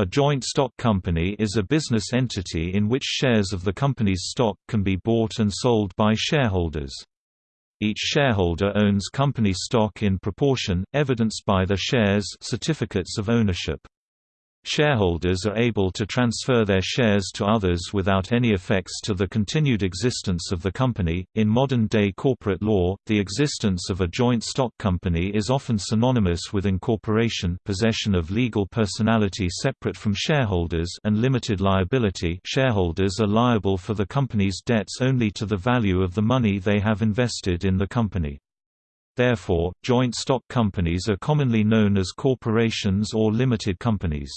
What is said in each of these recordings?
A joint stock company is a business entity in which shares of the company's stock can be bought and sold by shareholders. Each shareholder owns company stock in proportion, evidenced by the shares certificates of ownership. Shareholders are able to transfer their shares to others without any effects to the continued existence of the company. In modern day corporate law, the existence of a joint stock company is often synonymous with incorporation, possession of legal personality separate from shareholders, and limited liability. Shareholders are liable for the company's debts only to the value of the money they have invested in the company. Therefore, joint stock companies are commonly known as corporations or limited companies.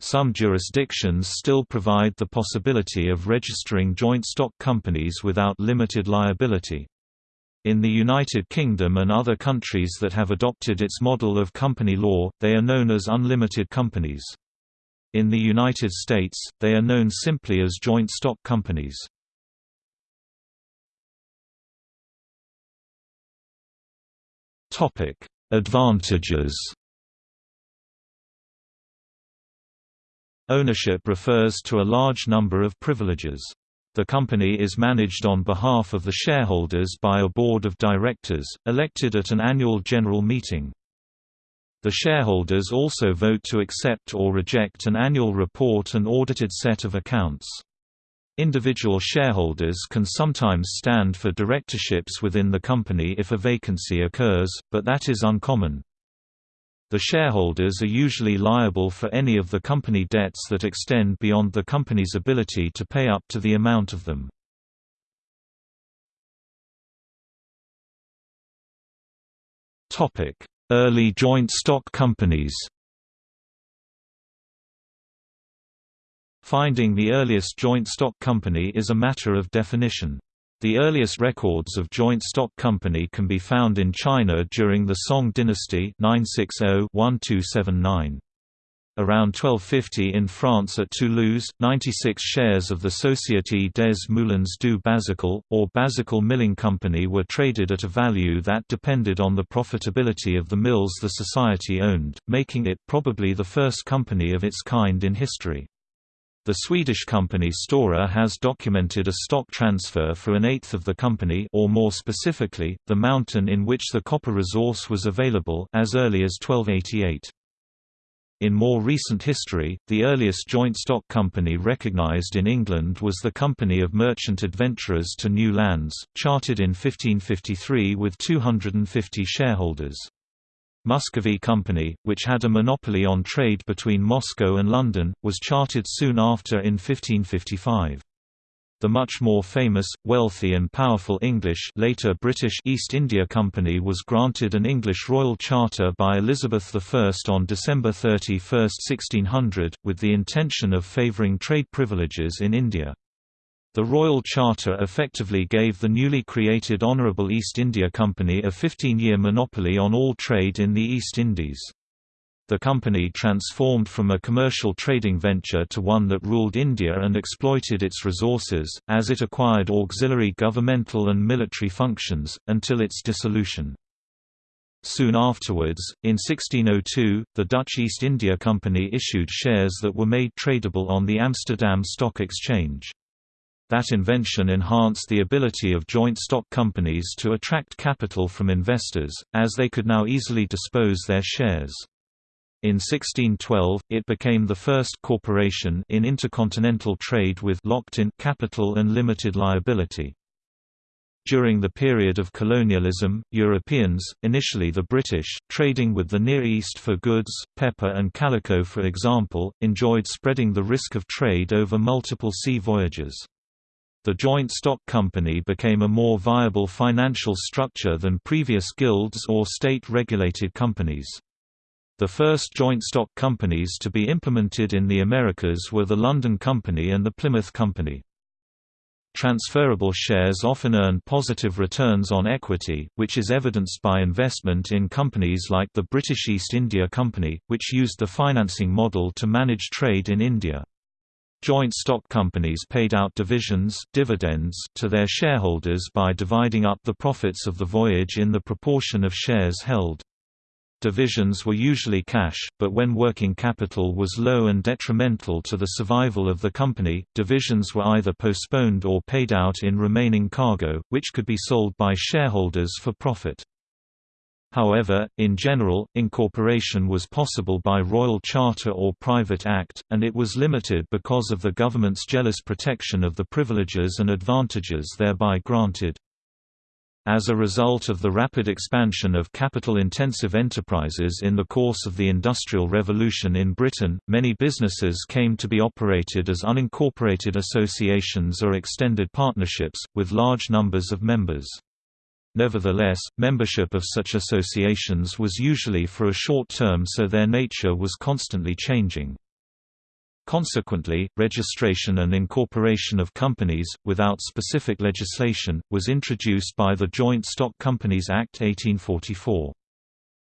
Some jurisdictions still provide the possibility of registering joint stock companies without limited liability. In the United Kingdom and other countries that have adopted its model of company law, they are known as unlimited companies. In the United States, they are known simply as joint stock companies. Advantages Ownership refers to a large number of privileges. The company is managed on behalf of the shareholders by a board of directors, elected at an annual general meeting. The shareholders also vote to accept or reject an annual report and audited set of accounts. Individual shareholders can sometimes stand for directorships within the company if a vacancy occurs, but that is uncommon. The shareholders are usually liable for any of the company debts that extend beyond the company's ability to pay up to the amount of them. Early joint stock companies Finding the earliest joint stock company is a matter of definition. The earliest records of joint stock company can be found in China during the Song dynasty 960-1279. Around 1250 in France at Toulouse, 96 shares of the Société des Moulins du Bazacle, or Bazacle Milling Company were traded at a value that depended on the profitability of the mills the society owned, making it probably the first company of its kind in history. The Swedish company Stora has documented a stock transfer for an eighth of the company or more specifically, the mountain in which the copper resource was available as early as 1288. In more recent history, the earliest joint stock company recognized in England was the Company of Merchant Adventurers to New Lands, chartered in 1553 with 250 shareholders. Muscovy Company, which had a monopoly on trade between Moscow and London, was chartered soon after in 1555. The much more famous, wealthy and powerful English later British East India Company was granted an English royal charter by Elizabeth I on December 31, 1600, with the intention of favouring trade privileges in India. The Royal Charter effectively gave the newly created Honourable East India Company a 15-year monopoly on all trade in the East Indies. The company transformed from a commercial trading venture to one that ruled India and exploited its resources, as it acquired auxiliary governmental and military functions, until its dissolution. Soon afterwards, in 1602, the Dutch East India Company issued shares that were made tradable on the Amsterdam Stock Exchange. That invention enhanced the ability of joint stock companies to attract capital from investors, as they could now easily dispose their shares. In 1612, it became the first corporation in intercontinental trade with locked-in capital and limited liability. During the period of colonialism, Europeans, initially the British, trading with the Near East for goods, pepper and calico for example, enjoyed spreading the risk of trade over multiple sea voyages. The joint stock company became a more viable financial structure than previous guilds or state-regulated companies. The first joint stock companies to be implemented in the Americas were the London Company and the Plymouth Company. Transferable shares often earn positive returns on equity, which is evidenced by investment in companies like the British East India Company, which used the financing model to manage trade in India. Joint stock companies paid out divisions dividends to their shareholders by dividing up the profits of the voyage in the proportion of shares held. Divisions were usually cash, but when working capital was low and detrimental to the survival of the company, divisions were either postponed or paid out in remaining cargo, which could be sold by shareholders for profit. However, in general, incorporation was possible by royal charter or private act, and it was limited because of the government's jealous protection of the privileges and advantages thereby granted. As a result of the rapid expansion of capital-intensive enterprises in the course of the Industrial Revolution in Britain, many businesses came to be operated as unincorporated associations or extended partnerships, with large numbers of members. Nevertheless, membership of such associations was usually for a short term so their nature was constantly changing. Consequently, registration and incorporation of companies, without specific legislation, was introduced by the Joint Stock Companies Act 1844.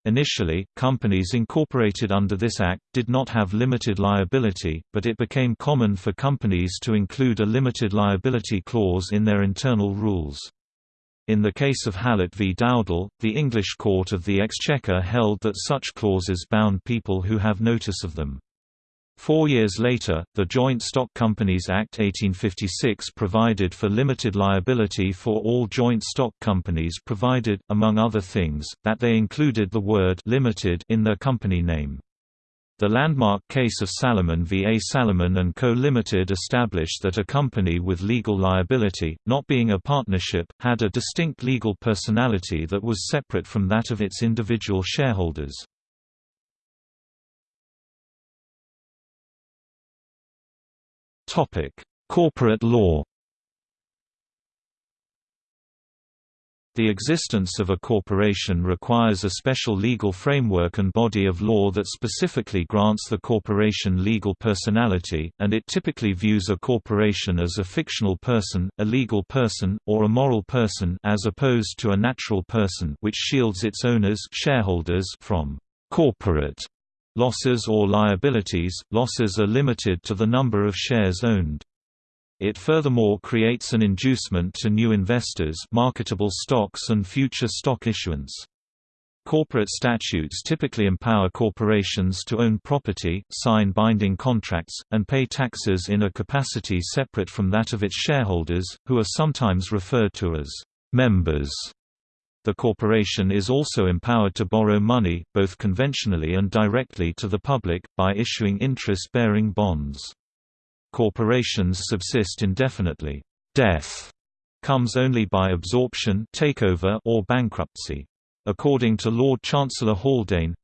Initially, companies incorporated under this act did not have limited liability, but it became common for companies to include a limited liability clause in their internal rules. In the case of Hallett v Dowdall, the English Court of the Exchequer held that such clauses bound people who have notice of them. Four years later, the Joint Stock Companies Act 1856 provided for limited liability for all joint stock companies provided, among other things, that they included the word «limited» in their company name. The landmark case of Salomon v. A. Salomon & Co. Limited established that a company with legal liability, not being a partnership, had a distinct legal personality that was separate from that of its individual shareholders. Corporate law The existence of a corporation requires a special legal framework and body of law that specifically grants the corporation legal personality, and it typically views a corporation as a fictional person, a legal person, or a moral person as opposed to a natural person which shields its owners shareholders from corporate losses or liabilities. Losses are limited to the number of shares owned. It furthermore creates an inducement to new investors marketable stocks and future stock issuance. Corporate statutes typically empower corporations to own property, sign binding contracts, and pay taxes in a capacity separate from that of its shareholders, who are sometimes referred to as members. The corporation is also empowered to borrow money, both conventionally and directly to the public, by issuing interest-bearing bonds. Corporations subsist indefinitely. Death comes only by absorption takeover or bankruptcy. According to Lord Chancellor Haldane,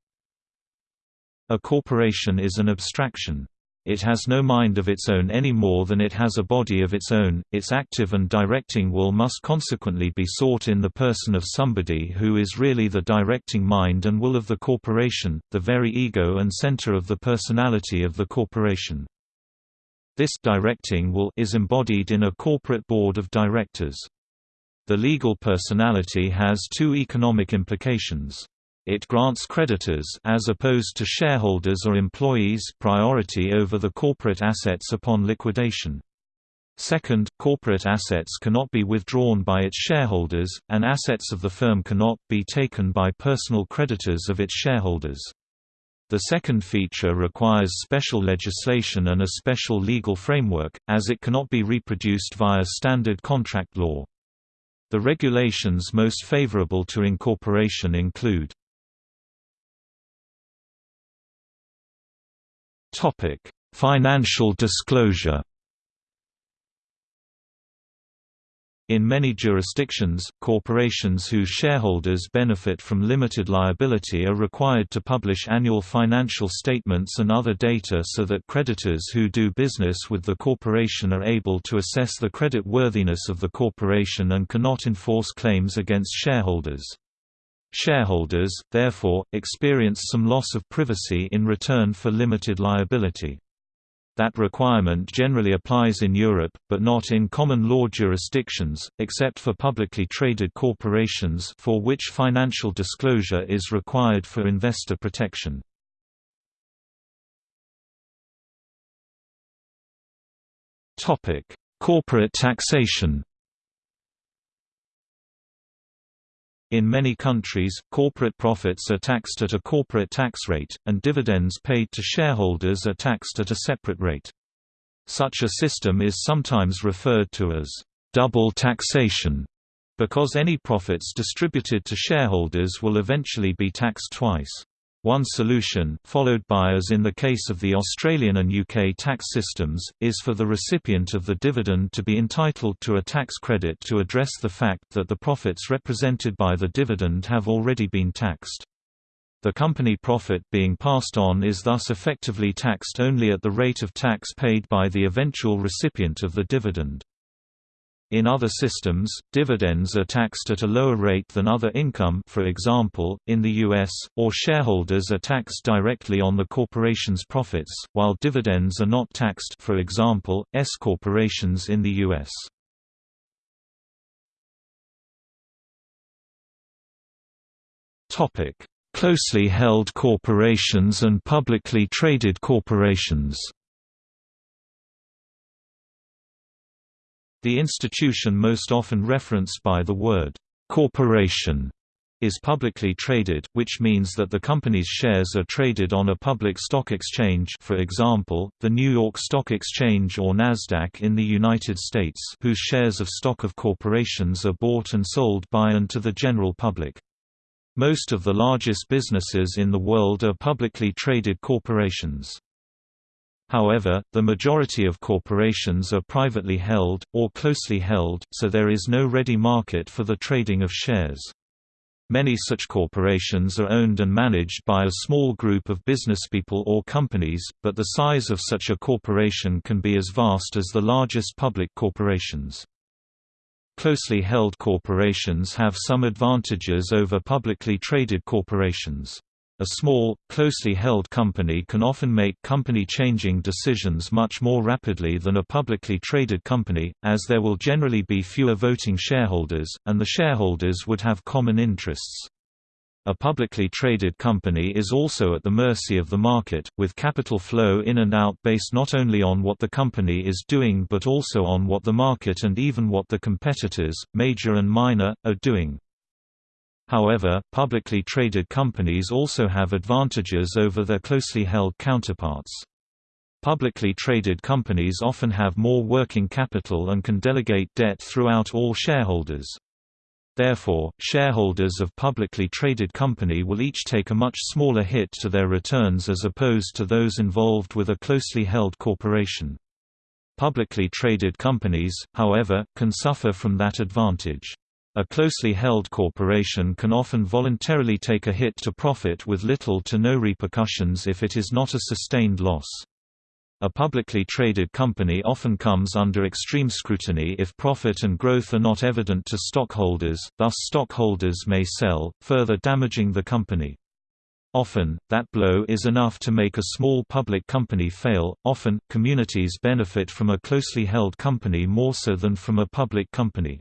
a corporation is an abstraction. It has no mind of its own any more than it has a body of its own, its active and directing will must consequently be sought in the person of somebody who is really the directing mind and will of the corporation, the very ego and center of the personality of the corporation. This directing will is embodied in a corporate board of directors. The legal personality has two economic implications. It grants creditors as opposed to shareholders or employees priority over the corporate assets upon liquidation. Second, corporate assets cannot be withdrawn by its shareholders, and assets of the firm cannot be taken by personal creditors of its shareholders. The second feature requires special legislation and a special legal framework, as it cannot be reproduced via standard contract law. The regulations most favorable to incorporation include Financial disclosure In many jurisdictions, corporations whose shareholders benefit from limited liability are required to publish annual financial statements and other data so that creditors who do business with the corporation are able to assess the credit worthiness of the corporation and cannot enforce claims against shareholders. Shareholders, therefore, experience some loss of privacy in return for limited liability. That requirement generally applies in Europe, but not in common law jurisdictions, except for publicly traded corporations for which financial disclosure is required for investor protection. Corporate taxation In many countries, corporate profits are taxed at a corporate tax rate, and dividends paid to shareholders are taxed at a separate rate. Such a system is sometimes referred to as double taxation, because any profits distributed to shareholders will eventually be taxed twice. One solution, followed by as in the case of the Australian and UK tax systems, is for the recipient of the dividend to be entitled to a tax credit to address the fact that the profits represented by the dividend have already been taxed. The company profit being passed on is thus effectively taxed only at the rate of tax paid by the eventual recipient of the dividend. In other systems, dividends are taxed at a lower rate than other income for example, in the U.S., or shareholders are taxed directly on the corporation's profits, while dividends are not taxed for example, S corporations in the U.S. Closely held corporations and publicly traded corporations The institution most often referenced by the word corporation is publicly traded, which means that the company's shares are traded on a public stock exchange for example, the New York Stock Exchange or Nasdaq in the United States whose shares of stock of corporations are bought and sold by and to the general public. Most of the largest businesses in the world are publicly traded corporations. However, the majority of corporations are privately held, or closely held, so there is no ready market for the trading of shares. Many such corporations are owned and managed by a small group of businesspeople or companies, but the size of such a corporation can be as vast as the largest public corporations. Closely held corporations have some advantages over publicly traded corporations. A small, closely held company can often make company-changing decisions much more rapidly than a publicly traded company, as there will generally be fewer voting shareholders, and the shareholders would have common interests. A publicly traded company is also at the mercy of the market, with capital flow in and out based not only on what the company is doing but also on what the market and even what the competitors, major and minor, are doing. However, publicly traded companies also have advantages over their closely held counterparts. Publicly traded companies often have more working capital and can delegate debt throughout all shareholders. Therefore, shareholders of publicly traded company will each take a much smaller hit to their returns as opposed to those involved with a closely held corporation. Publicly traded companies, however, can suffer from that advantage. A closely held corporation can often voluntarily take a hit to profit with little to no repercussions if it is not a sustained loss. A publicly traded company often comes under extreme scrutiny if profit and growth are not evident to stockholders, thus stockholders may sell, further damaging the company. Often, that blow is enough to make a small public company fail. Often, communities benefit from a closely held company more so than from a public company.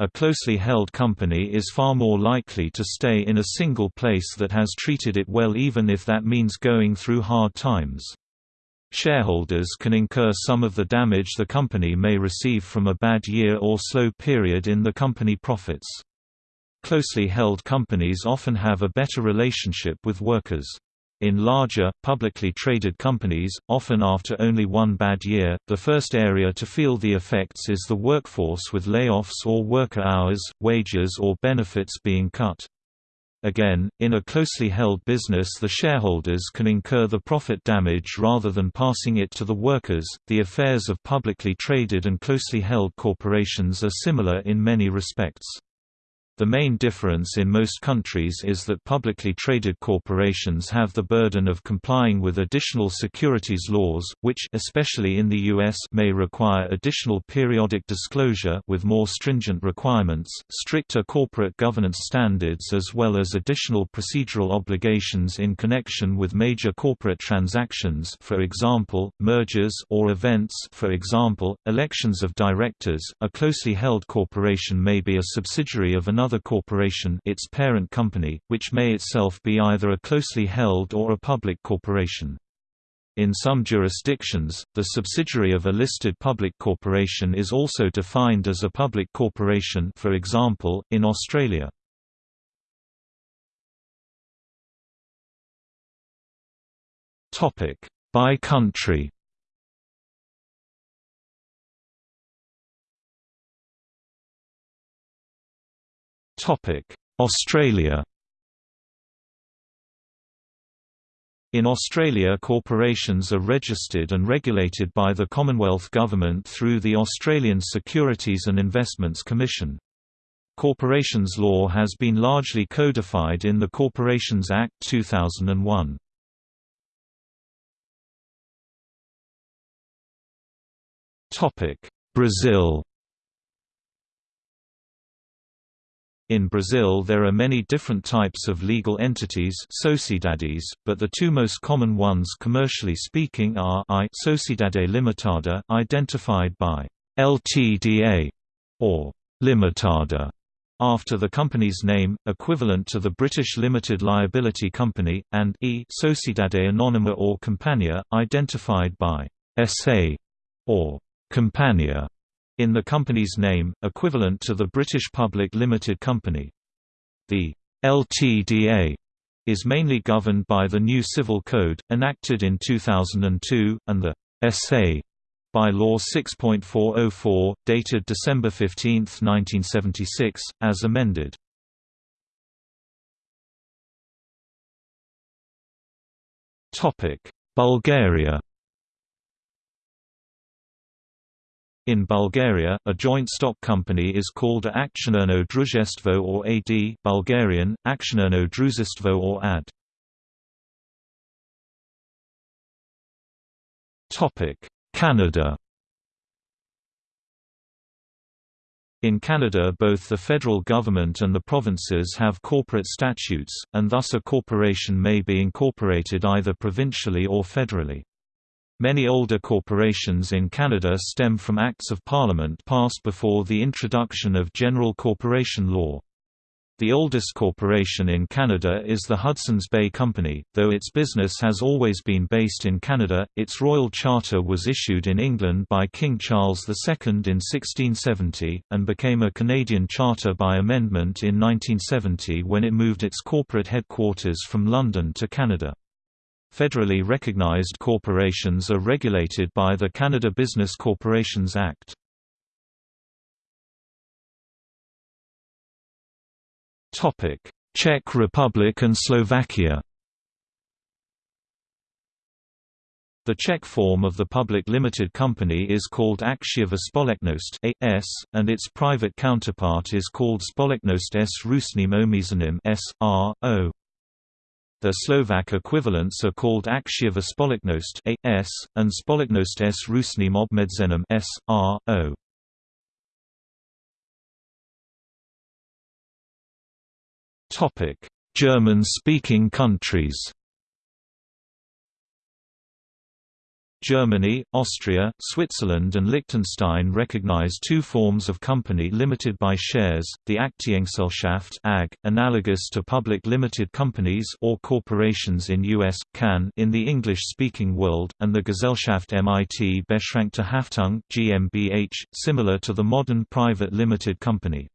A closely held company is far more likely to stay in a single place that has treated it well even if that means going through hard times. Shareholders can incur some of the damage the company may receive from a bad year or slow period in the company profits. Closely held companies often have a better relationship with workers. In larger, publicly traded companies, often after only one bad year, the first area to feel the effects is the workforce with layoffs or worker hours, wages or benefits being cut. Again, in a closely held business the shareholders can incur the profit damage rather than passing it to the workers. The affairs of publicly traded and closely held corporations are similar in many respects. The main difference in most countries is that publicly traded corporations have the burden of complying with additional securities laws, which especially in the US may require additional periodic disclosure with more stringent requirements, stricter corporate governance standards as well as additional procedural obligations in connection with major corporate transactions for example, mergers or events for example, elections of directors. A closely held corporation may be a subsidiary of another another corporation its parent company, which may itself be either a closely held or a public corporation. In some jurisdictions, the subsidiary of a listed public corporation is also defined as a public corporation for example, in Australia. By country Australia In Australia corporations are registered and regulated by the Commonwealth Government through the Australian Securities and Investments Commission. Corporations law has been largely codified in the Corporations Act 2001. Brazil In Brazil there are many different types of legal entities sociedades, but the two most common ones commercially speaking are I Sociedade Limitada identified by LTDA or Limitada after the company's name, equivalent to the British Limited Liability Company, and E Sociedade Anônima or Companhia, identified by SA or Companhia in the company's name, equivalent to the British Public Limited Company. The LTDA is mainly governed by the new Civil Code, enacted in 2002, and the SA by Law 6.404, dated December 15, 1976, as amended. Bulgaria In Bulgaria, a joint stock company is called a Akcionerno Družstvo or AD Bulgarian, Akcionerno Družstvo or AD. Canada In Canada both the federal government and the provinces have corporate statutes, and thus a corporation may be incorporated either provincially or federally. Many older corporations in Canada stem from Acts of Parliament passed before the introduction of General Corporation Law. The oldest corporation in Canada is the Hudson's Bay Company, though its business has always been based in Canada. Its royal charter was issued in England by King Charles II in 1670, and became a Canadian charter by amendment in 1970 when it moved its corporate headquarters from London to Canada. Federally recognized corporations are regulated by the Canada Business Corporations Act. Czech Republic and Slovakia The Czech form of the public limited company is called Akciová společnost (AS), and its private counterpart is called Společnost s ručným omezením (SRO). Their Slovak equivalents are called Akciová společnost AS, and Společnost s ručným obmedzením SRO. German-speaking countries Germany, Austria, Switzerland and Liechtenstein recognize two forms of company limited by shares, the Aktiengesellschaft AG, analogous to public limited companies or corporations in US, CAN in the English-speaking world, and the Gesellschaft MIT Beschränkte Haftung GmbH, similar to the modern private limited company.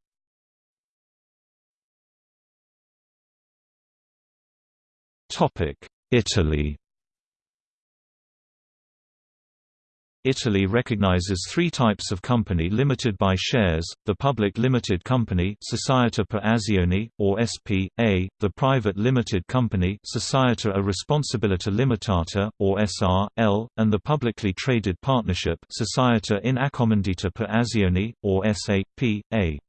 Italy Italy recognizes three types of company limited by shares, the public limited company Società per Azioni, or S.p.A., the private limited company Società a Responsabilità Limitata, or S.r.l., and the publicly traded partnership Società in Accomandita per Azioni, or S.a.p.a.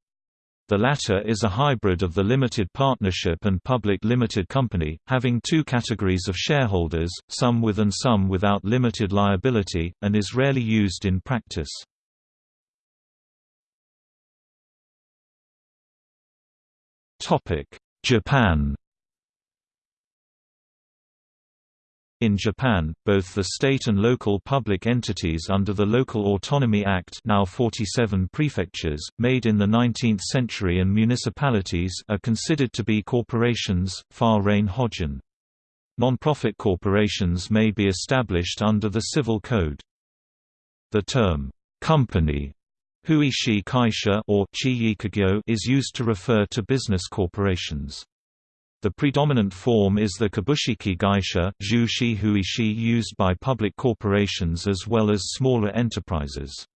The latter is a hybrid of the limited partnership and public limited company, having two categories of shareholders, some with and some without limited liability, and is rarely used in practice. Japan In Japan, both the state and local public entities under the Local Autonomy Act now 47 prefectures, made in the 19th century and municipalities are considered to be corporations, Far-Rein Hojin. Non-profit corporations may be established under the Civil Code. The term, company Huishi Kaisha or is used to refer to business corporations. The predominant form is the kabushiki gaisha used by public corporations as well as smaller enterprises.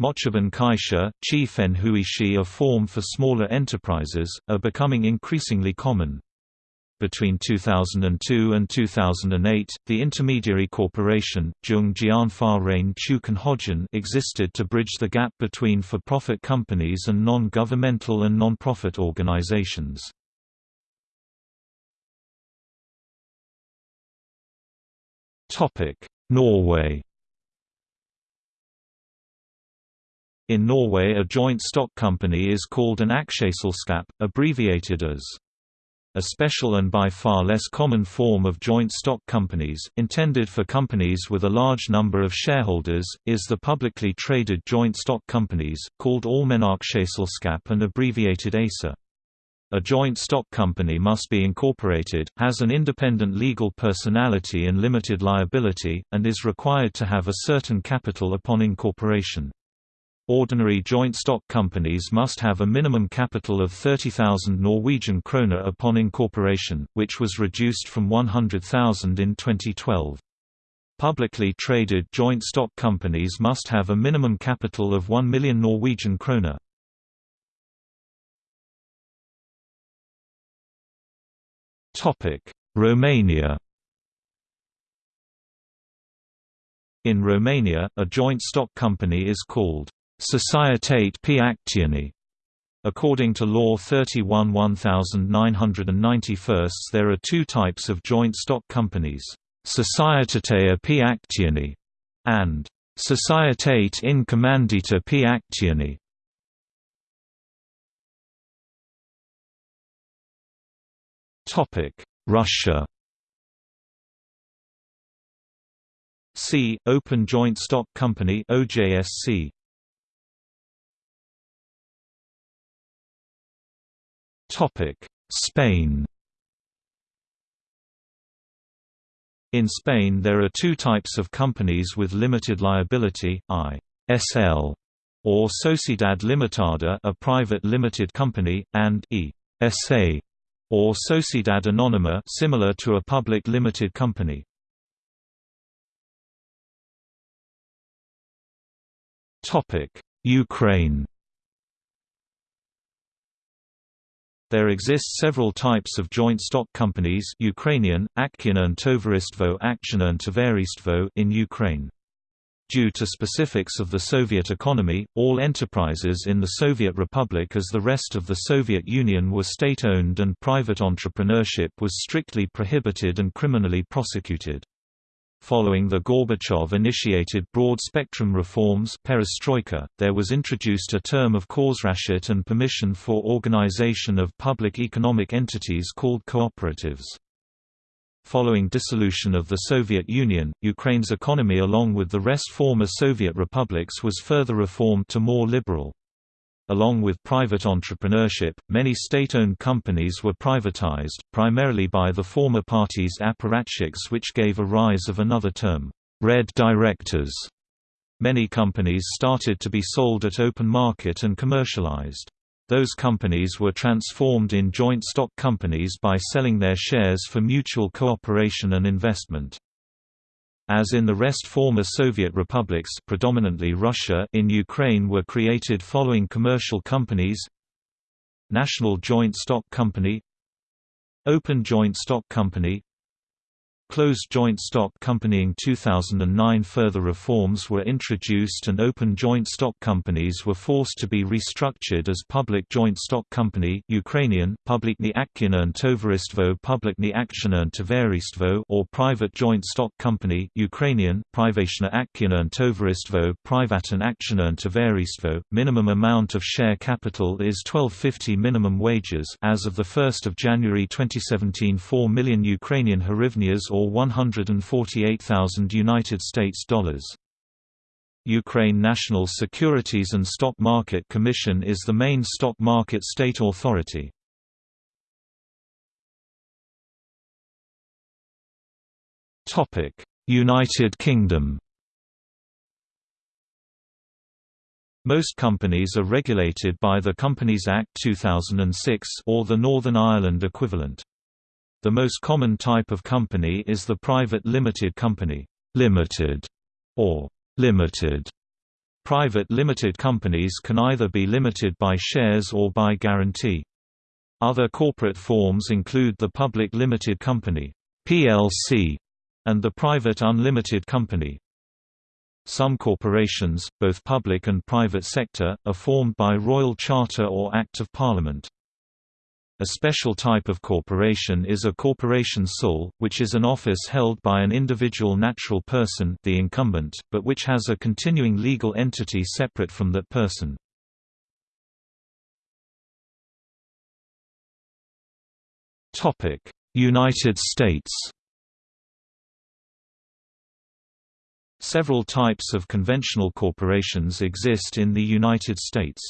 Mochibun kaisha, chifen huishi a form for smaller enterprises, are becoming increasingly common. Between 2002 and 2008, the intermediary corporation, Zhong Jianfa Chukan existed to bridge the gap between for-profit companies and non-governmental and non-profit organizations. Norway In Norway a joint stock company is called an aksjeselskap, abbreviated as a special and by far less common form of joint stock companies, intended for companies with a large number of shareholders, is the publicly traded joint stock companies, called Allmennaksjeselskap and abbreviated ASA. A joint stock company must be incorporated, has an independent legal personality and limited liability, and is required to have a certain capital upon incorporation. Ordinary joint stock companies must have a minimum capital of 30,000 Norwegian kroner upon incorporation, which was reduced from 100,000 in 2012. Publicly traded joint stock companies must have a minimum capital of 1 million Norwegian kroner. Romania In Romania, a joint stock company is called Societate pe acțiuni. According to Law 31 1991 there are two types of joint stock companies, Societatea pe acțiuni and Societate in commandita pe Topic: Russia. C. Open Joint Stock Company (OJSC). Topic: Spain. In Spain there are two types of companies with limited liability, I.S.L. or Sociedad Limitada a private limited company, and E.S.A or Sociedad Anónima similar to a public limited company. Ukraine. There exist several types of joint stock companies Ukrainian, Aktionerne Tovaristvo in Ukraine. Due to specifics of the Soviet economy, all enterprises in the Soviet Republic as the rest of the Soviet Union were state-owned and private entrepreneurship was strictly prohibited and criminally prosecuted. Following the Gorbachev-initiated broad-spectrum reforms perestroika, there was introduced a term of Khorsrashit and permission for organization of public economic entities called cooperatives. Following dissolution of the Soviet Union, Ukraine's economy along with the rest former Soviet republics was further reformed to more liberal. Along with private entrepreneurship, many state-owned companies were privatized, primarily by the former party's apparatchiks which gave a rise of another term, red directors. Many companies started to be sold at open market and commercialized. Those companies were transformed in joint stock companies by selling their shares for mutual cooperation and investment. As in the rest former Soviet republics predominantly Russia in Ukraine were created following commercial companies National Joint Stock Company Open Joint Stock Company Closed joint stock companying 2009 Further reforms were introduced and open joint stock companies were forced to be restructured as public joint stock company Ukrainian, Publikny Aktionerne Tovaristvo Publikny Aktionerne Tovaristvo or private joint stock company Ukrainian, Privatne Aktionerne Tovaristvo Privaten Aktionerne Tovaristvo. Minimum amount of share capital is 1250 minimum wages as of the 1st of January 2017 4 million Ukrainian hryvnias or 148,000 United States dollars. Ukraine National Securities and Stock Market Commission is the main stock market state authority. United Kingdom. Most companies are regulated by the Companies Act 2006 or the Northern Ireland equivalent. The most common type of company is the private limited company, limited, or limited. Private limited companies can either be limited by shares or by guarantee. Other corporate forms include the public limited company, PLC, and the private unlimited company. Some corporations, both public and private sector, are formed by royal charter or Act of Parliament. A special type of corporation is a corporation sole, which is an office held by an individual natural person the incumbent, but which has a continuing legal entity separate from that person. United States Several types of conventional corporations exist in the United States.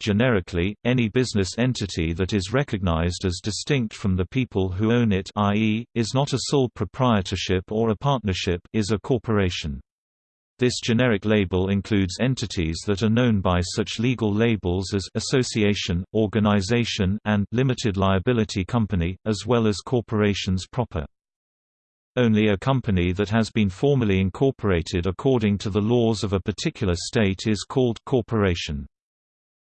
Generically, any business entity that is recognized as distinct from the people who own it i.e., is not a sole proprietorship or a partnership is a corporation. This generic label includes entities that are known by such legal labels as association, organization, and limited liability company, as well as corporations proper. Only a company that has been formally incorporated according to the laws of a particular state is called corporation.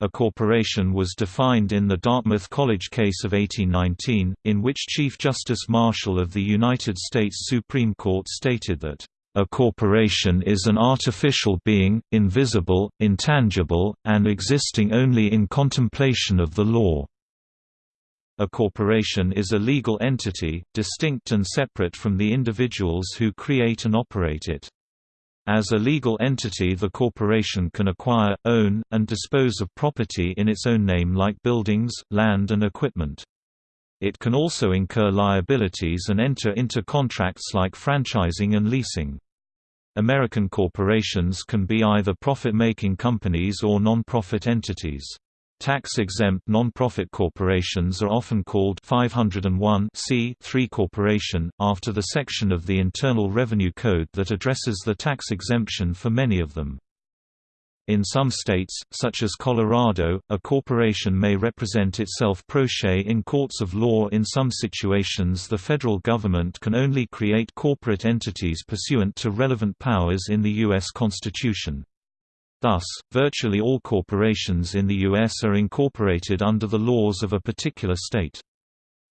A corporation was defined in the Dartmouth College case of 1819, in which Chief Justice Marshall of the United States Supreme Court stated that, "...a corporation is an artificial being, invisible, intangible, and existing only in contemplation of the law." A corporation is a legal entity, distinct and separate from the individuals who create and operate it. As a legal entity the corporation can acquire, own, and dispose of property in its own name like buildings, land and equipment. It can also incur liabilities and enter into contracts like franchising and leasing. American corporations can be either profit-making companies or non-profit entities. Tax-exempt non-profit corporations are often called 501 corporation, after the section of the Internal Revenue Code that addresses the tax exemption for many of them. In some states, such as Colorado, a corporation may represent itself pro se in courts of law in some situations the federal government can only create corporate entities pursuant to relevant powers in the U.S. Constitution. Thus, virtually all corporations in the U.S. are incorporated under the laws of a particular state.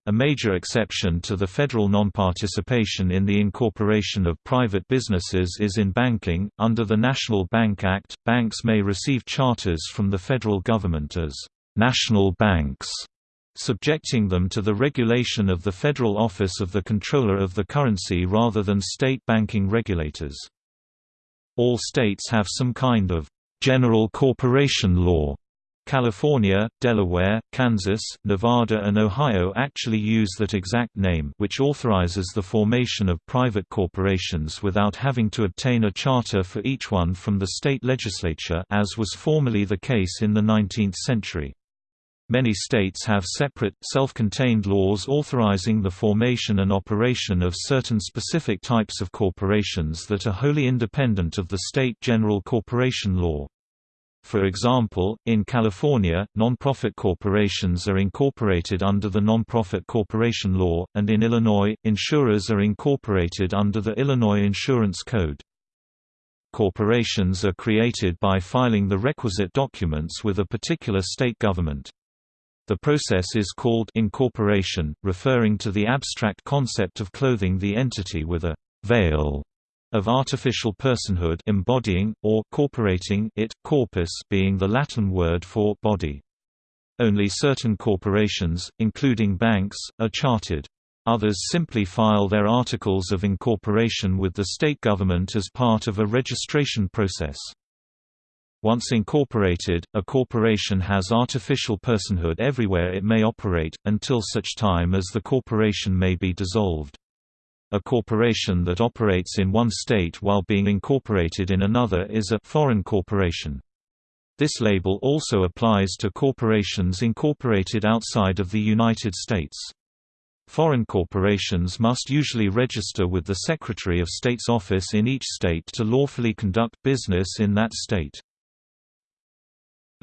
A major exception to the federal non-participation in the incorporation of private businesses is in banking. Under the National Bank Act, banks may receive charters from the federal government as national banks, subjecting them to the regulation of the Federal Office of the Comptroller of the Currency rather than state banking regulators. All states have some kind of General corporation law. California, Delaware, Kansas, Nevada and Ohio actually use that exact name which authorizes the formation of private corporations without having to obtain a charter for each one from the state legislature as was formerly the case in the 19th century. Many states have separate, self-contained laws authorizing the formation and operation of certain specific types of corporations that are wholly independent of the state general corporation law. For example, in California, nonprofit corporations are incorporated under the Nonprofit Corporation Law, and in Illinois, insurers are incorporated under the Illinois Insurance Code. Corporations are created by filing the requisite documents with a particular state government. The process is called incorporation, referring to the abstract concept of clothing the entity with a veil of artificial personhood embodying, or corporating it, corpus being the Latin word for body. Only certain corporations, including banks, are chartered. Others simply file their articles of incorporation with the state government as part of a registration process. Once incorporated, a corporation has artificial personhood everywhere it may operate, until such time as the corporation may be dissolved. A corporation that operates in one state while being incorporated in another is a foreign corporation. This label also applies to corporations incorporated outside of the United States. Foreign corporations must usually register with the Secretary of State's office in each state to lawfully conduct business in that state.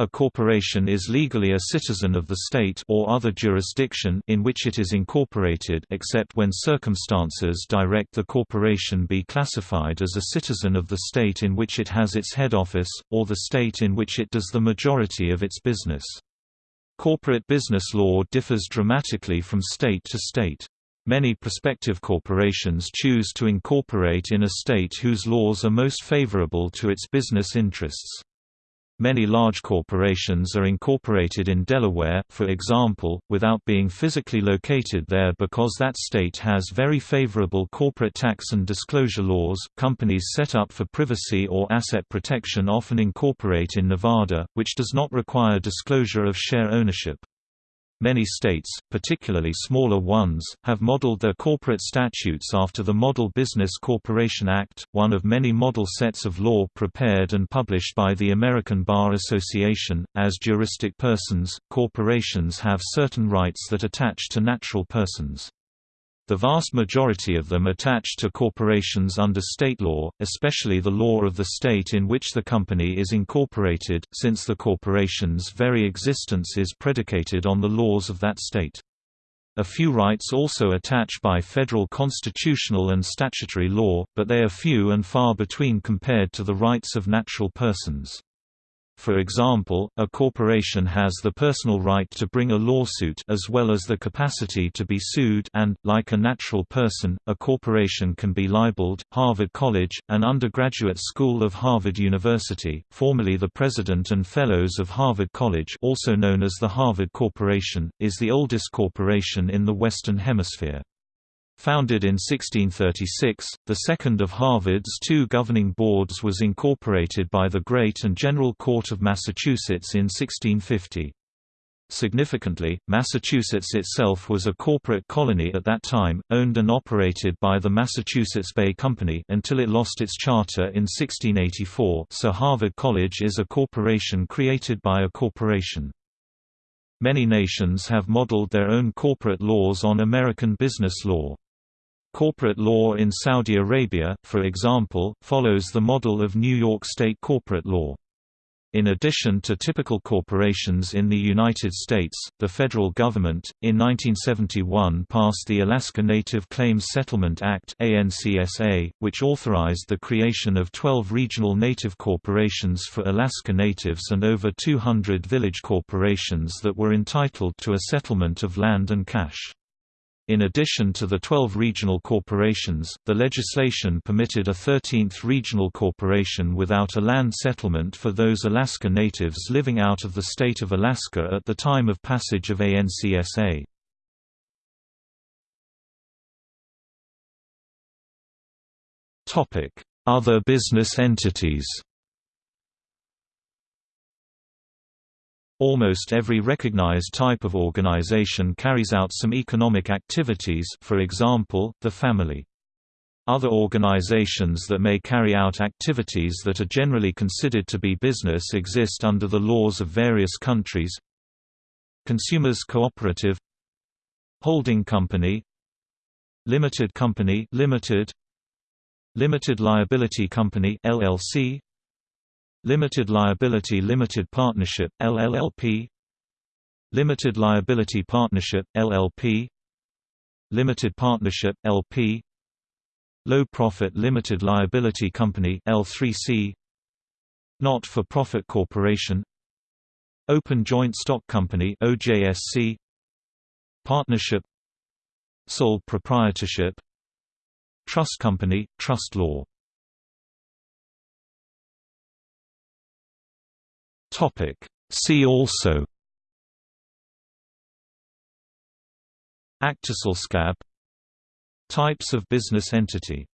A corporation is legally a citizen of the state or other jurisdiction in which it is incorporated except when circumstances direct the corporation be classified as a citizen of the state in which it has its head office, or the state in which it does the majority of its business. Corporate business law differs dramatically from state to state. Many prospective corporations choose to incorporate in a state whose laws are most favorable to its business interests. Many large corporations are incorporated in Delaware, for example, without being physically located there because that state has very favorable corporate tax and disclosure laws. Companies set up for privacy or asset protection often incorporate in Nevada, which does not require disclosure of share ownership. Many states, particularly smaller ones, have modeled their corporate statutes after the Model Business Corporation Act, one of many model sets of law prepared and published by the American Bar Association. As juristic persons, corporations have certain rights that attach to natural persons. The vast majority of them attach to corporations under state law, especially the law of the state in which the company is incorporated, since the corporation's very existence is predicated on the laws of that state. A few rights also attach by federal constitutional and statutory law, but they are few and far between compared to the rights of natural persons. For example, a corporation has the personal right to bring a lawsuit as well as the capacity to be sued and, like a natural person, a corporation can be libeled. Harvard College, an undergraduate school of Harvard University, formerly the president and fellows of Harvard College also known as the Harvard Corporation, is the oldest corporation in the Western Hemisphere. Founded in 1636, the second of Harvard's two governing boards was incorporated by the Great and General Court of Massachusetts in 1650. Significantly, Massachusetts itself was a corporate colony at that time, owned and operated by the Massachusetts Bay Company until it lost its charter in 1684 so Harvard College is a corporation created by a corporation. Many nations have modeled their own corporate laws on American business law. Corporate law in Saudi Arabia, for example, follows the model of New York state corporate law. In addition to typical corporations in the United States, the federal government, in 1971 passed the Alaska Native Claims Settlement Act which authorized the creation of 12 regional native corporations for Alaska Natives and over 200 village corporations that were entitled to a settlement of land and cash. In addition to the 12 regional corporations, the legislation permitted a 13th regional corporation without a land settlement for those Alaska Natives living out of the state of Alaska at the time of passage of ANCSA. Other business entities Almost every recognized type of organization carries out some economic activities for example, the family. Other organizations that may carry out activities that are generally considered to be business exist under the laws of various countries Consumers Cooperative Holding Company Limited Company Limited Limited Liability Company LLC Limited Liability Limited Partnership, LLLP Limited Liability Partnership, LLP Limited Partnership, LP Low Profit Limited Liability Company L3C Not-for-profit corporation. Open Joint Stock Company OJSC Partnership. Sole proprietorship. Trust company, trust law Topic. See also. Aktieselskab Types of business entity